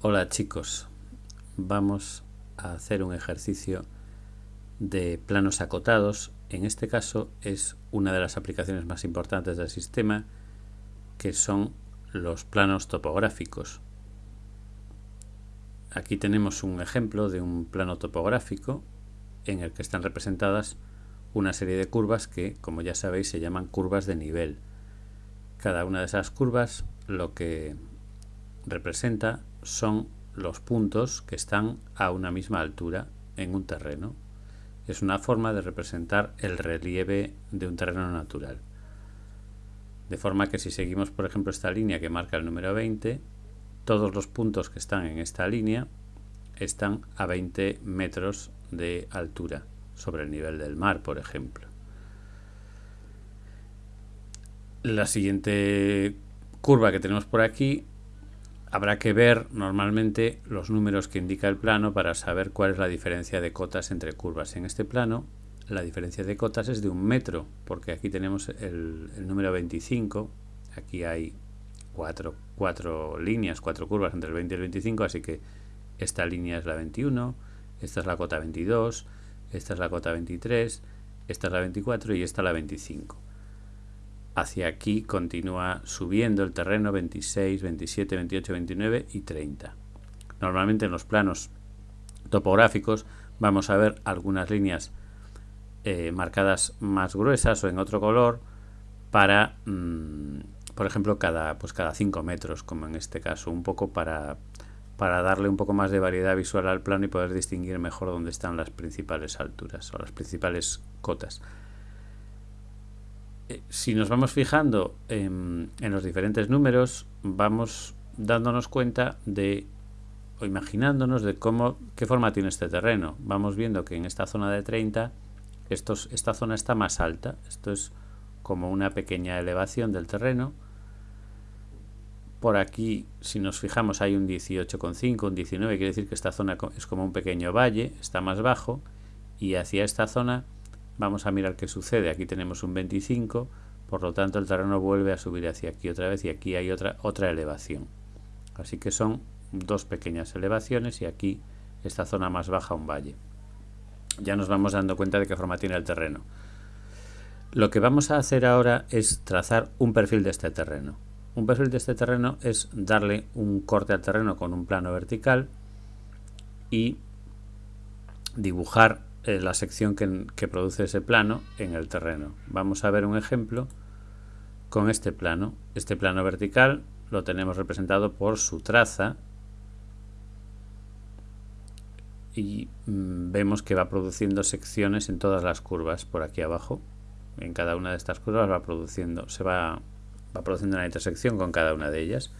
Hola chicos, vamos a hacer un ejercicio de planos acotados. En este caso es una de las aplicaciones más importantes del sistema que son los planos topográficos. Aquí tenemos un ejemplo de un plano topográfico en el que están representadas una serie de curvas que, como ya sabéis, se llaman curvas de nivel. Cada una de esas curvas lo que representa son los puntos que están a una misma altura en un terreno. Es una forma de representar el relieve de un terreno natural. De forma que si seguimos, por ejemplo, esta línea que marca el número 20, todos los puntos que están en esta línea están a 20 metros de altura sobre el nivel del mar, por ejemplo. La siguiente curva que tenemos por aquí Habrá que ver normalmente los números que indica el plano para saber cuál es la diferencia de cotas entre curvas. En este plano la diferencia de cotas es de un metro, porque aquí tenemos el, número 25, aquí hay cuatro, cuatro, líneas, cuatro curvas entre el 20 y el 25, así que esta línea es la 21, esta es la cota 22, esta es la cota 23, esta es la 24 y esta la 25 hacia aquí continúa subiendo el terreno 26, 27, 28, 29 y 30. Normalmente en los planos topográficos vamos a ver algunas líneas eh, marcadas más gruesas o en otro color para, mm, por ejemplo, cada, pues cada 5 metros, como en este caso, un poco para, para darle un poco más de variedad visual al plano y poder distinguir mejor dónde están las principales alturas o las principales cotas. Eh, si nos vamos fijando en, los diferentes números, vamos dándonos cuenta de o imaginándonos de cómo qué forma tiene este terreno. Vamos viendo que en esta zona de 30 estos, esta zona está más alta. Esto es como una pequeña elevación del terreno. Por aquí, si nos fijamos, hay un 18,5, un 19, quiere decir que esta zona es como un pequeño valle, está más bajo, y hacia esta zona Vamos a mirar qué sucede. Aquí tenemos un 25, por lo tanto el terreno vuelve a subir hacia aquí otra vez y aquí hay otra, otra elevación. Así que son dos pequeñas elevaciones y aquí esta zona más baja un valle. Ya nos vamos dando cuenta de qué forma tiene el terreno. Lo que vamos a hacer ahora es trazar un perfil de este terreno. Un perfil de este terreno es darle un corte al terreno con un plano vertical y dibujar eh, la sección que, produce ese plano en el terreno. Vamos a ver un ejemplo con este plano. Este plano vertical lo tenemos representado por su traza y mm, vemos que va produciendo secciones en todas las curvas por aquí abajo. En cada una de estas curvas va produciendo, se va, va produciendo una intersección con cada una de ellas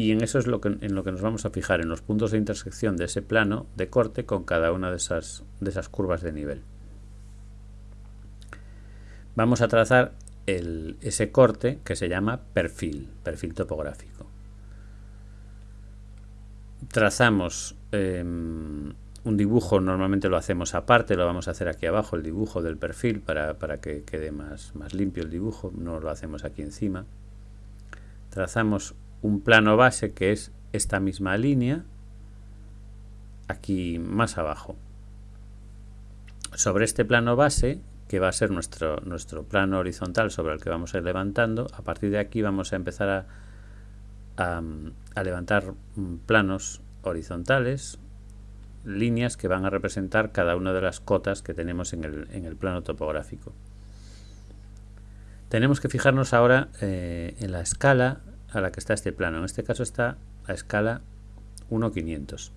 y en eso es lo que, en lo que nos vamos a fijar, en los puntos de intersección de ese plano de corte con cada una de esas, de esas curvas de nivel. Vamos a trazar ese corte que se llama perfil, perfil topográfico. Trazamos em, un dibujo, normalmente lo hacemos aparte, lo vamos a hacer aquí abajo, el dibujo del perfil, para, para que quede más, más limpio el dibujo, no lo hacemos aquí encima. Trazamos un plano base que es esta misma línea aquí más abajo. Sobre este plano base, que va a ser nuestro, nuestro plano horizontal sobre el que vamos a ir levantando, a partir de aquí vamos a empezar a, a, levantar planos horizontales, líneas que van a representar cada una de las cotas que tenemos en el, en el plano topográfico. Tenemos que fijarnos ahora eh, en la escala a la que está este plano. En este caso está a escala 1.500.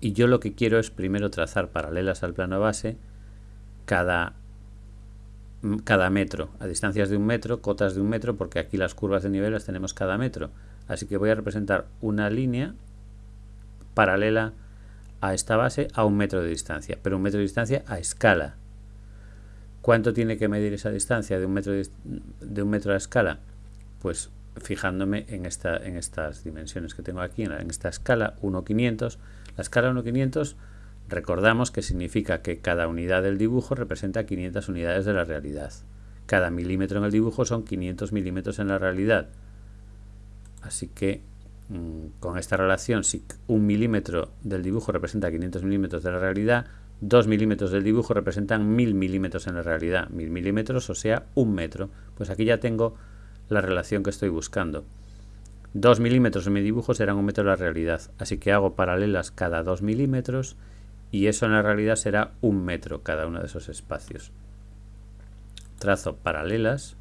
Y yo lo que quiero es primero trazar paralelas al plano base cada, cada metro, a distancias de un metro, cotas de un metro, porque aquí las curvas de nivel las tenemos cada metro. Así que voy a representar una línea paralela a esta base a un metro de distancia, pero un metro de distancia a escala. ¿Cuánto tiene que medir esa distancia de un metro, de, de un metro a escala? Pues fijándome en, esta, en estas dimensiones que tengo aquí, en, esta escala 1.500. La escala 1.500 recordamos que significa que cada unidad del dibujo representa 500 unidades de la realidad. Cada milímetro en el dibujo son 500 milímetros en la realidad. Así que mm, con esta relación, si un milímetro del dibujo representa 500 milímetros de la realidad, 2 milímetros del dibujo representan 1000 milímetros en la realidad. 1000 milímetros, o sea, un metro. Pues aquí ya tengo la relación que estoy buscando. 2 milímetros en mi dibujo serán un metro de la realidad. Así que hago paralelas cada 2 milímetros y eso en la realidad será un metro cada uno de esos espacios. Trazo paralelas,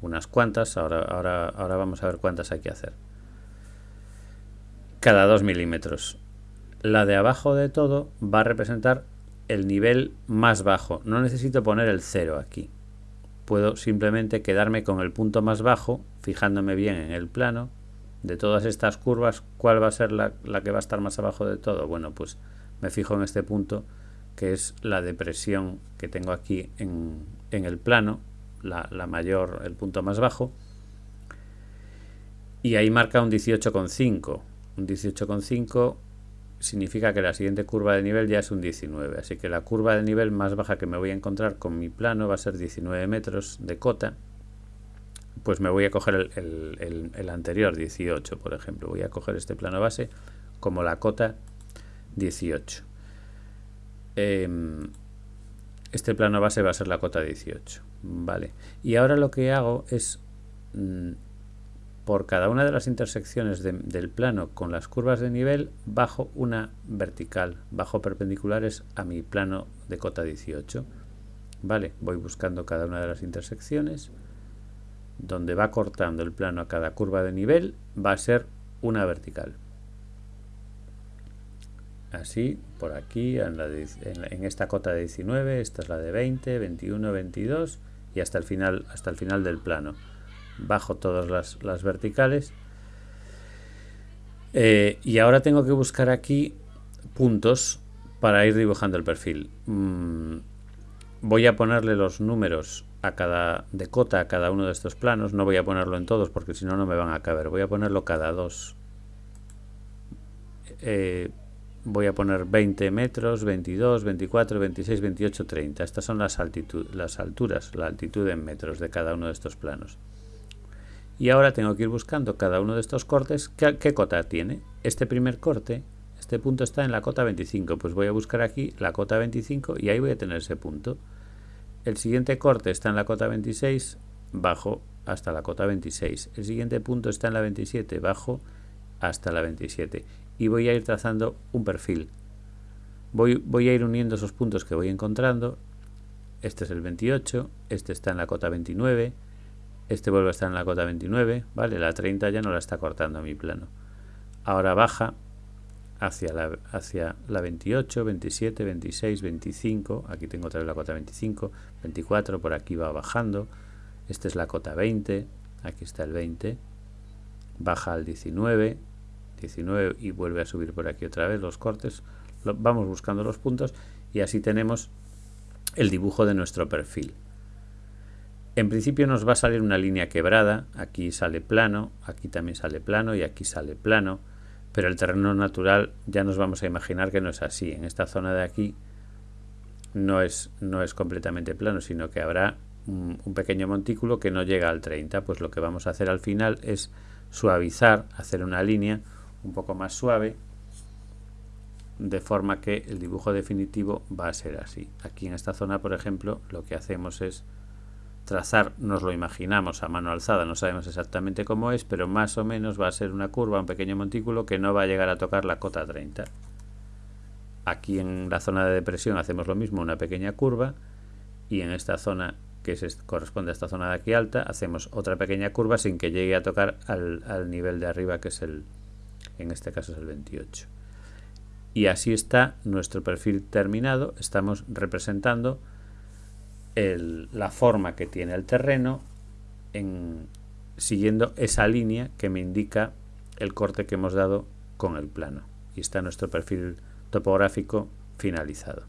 unas cuantas, ahora, ahora, ahora vamos a ver cuántas hay que hacer. Cada 2 milímetros. La de abajo de todo va a representar el nivel más bajo. No necesito poner el cero aquí. Puedo simplemente quedarme con el punto más bajo, fijándome bien en el plano. De todas estas curvas, ¿cuál va a ser la, la que va a estar más abajo de todo? Bueno, pues me fijo en este punto que es la depresión que tengo aquí en, el plano, la, mayor, el punto más bajo, y ahí marca un 18,5. Un 18,5 significa que la siguiente curva de nivel ya es un 19, así que la curva de nivel más baja que me voy a encontrar con mi plano va a ser 19 metros de cota, pues me voy a coger el, anterior, 18 por ejemplo, voy a coger este plano base como la cota 18. Em, este plano base va a ser la cota 18. Vale. Y ahora lo que hago es, mm, por cada una de las intersecciones del plano con las curvas de nivel, bajo una vertical, bajo perpendiculares a mi plano de cota 18. Vale, voy buscando cada una de las intersecciones. Donde va cortando el plano a cada curva de nivel, va a ser una vertical así por aquí en, esta cota de 19 esta es la de 20 21 22 y hasta el final hasta el final del plano bajo todas las, verticales. Eh, y ahora tengo que buscar aquí puntos para ir dibujando el perfil. Mm, voy a ponerle los números a cada de cota a cada uno de estos planos. No voy a ponerlo en todos porque si no no me van a caber. Voy a ponerlo cada dos. Eh, voy a poner 20 metros, 22, 24, 26, 28, 30. Estas son las, las alturas, la altitud en metros de cada uno de estos planos. Y ahora tengo que ir buscando cada uno de estos cortes, ¿qué, cota tiene? Este primer corte, este punto está en la cota 25, pues voy a buscar aquí la cota 25 y ahí voy a tener ese punto. El siguiente corte está en la cota 26, bajo hasta la cota 26. El siguiente punto está en la 27, bajo hasta la 27 y voy a ir trazando un perfil. Voy, voy a ir uniendo esos puntos que voy encontrando. Este es el 28, este está en la cota 29, este vuelve a estar en la cota 29, ¿vale? La 30 ya no la está cortando mi plano. Ahora baja hacia la, hacia la 28, 27, 26, 25, aquí tengo otra vez la cota 25, 24, por aquí va bajando, esta es la cota 20, aquí está el 20, baja al 19, 19 y vuelve a subir por aquí otra vez los cortes, vamos buscando los puntos y así tenemos el dibujo de nuestro perfil. En principio nos va a salir una línea quebrada, aquí sale plano, aquí también sale plano y aquí sale plano, pero el terreno natural ya nos vamos a imaginar que no es así. En esta zona de aquí no es, no es completamente plano, sino que habrá un, un pequeño montículo que no llega al 30, pues lo que vamos a hacer al final es suavizar, hacer una línea un poco más suave de forma que el dibujo definitivo va a ser así. Aquí en esta zona, por ejemplo, lo que hacemos es trazar, nos lo imaginamos a mano alzada, no sabemos exactamente cómo es, pero más o menos va a ser una curva, un pequeño montículo que no va a llegar a tocar la cota 30. Aquí en la zona de depresión hacemos lo mismo, una pequeña curva, y en esta zona que se corresponde a esta zona de aquí alta, hacemos otra pequeña curva sin que llegue a tocar al, al nivel de arriba que es el, en este caso es el 28. Y así está nuestro perfil terminado, estamos representando la forma que tiene el terreno en, siguiendo esa línea que me indica el corte que hemos dado con el plano. Y está nuestro perfil topográfico finalizado.